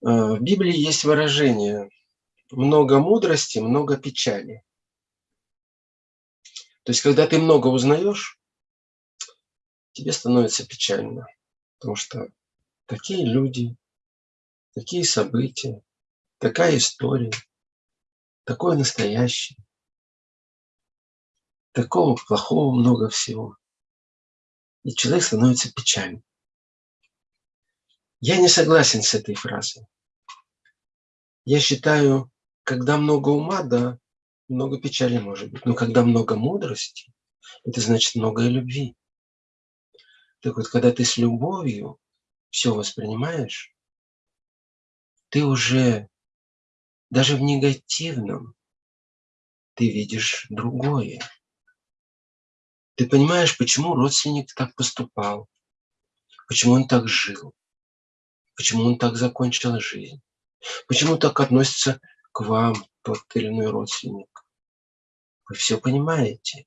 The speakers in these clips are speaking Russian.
Э, в Библии есть выражение «много мудрости, много печали». То есть, когда ты много узнаешь, тебе становится печально, потому что такие люди, такие события, такая история, такое настоящее, такого плохого много всего. И человек становится печальным. Я не согласен с этой фразой. Я считаю, когда много ума, да, много печали может быть. Но когда много мудрости, это значит много любви. Так вот, когда ты с любовью все воспринимаешь, ты уже даже в негативном ты видишь другое. Ты понимаешь, почему родственник так поступал, почему он так жил, почему он так закончил жизнь, почему так относится к вам тот или иной родственник. Вы все понимаете.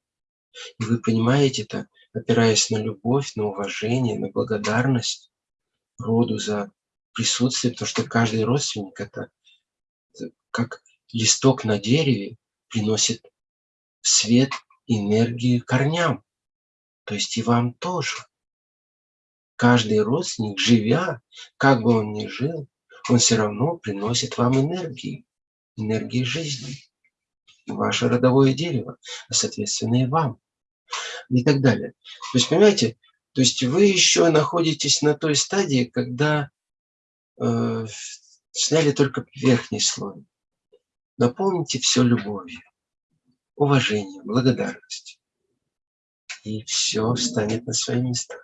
И вы понимаете это, опираясь на любовь, на уважение, на благодарность роду за присутствие, потому что каждый родственник – это как листок на дереве приносит свет, энергию корням. То есть и вам тоже. Каждый родственник, живя, как бы он ни жил, он все равно приносит вам энергию, энергии жизни, ваше родовое дерево, а соответственно и вам, и так далее. То есть, понимаете, то есть вы еще находитесь на той стадии, когда э, сняли только верхний слой. Наполните все любовью, уважением, благодарностью. И все встанет на свои места.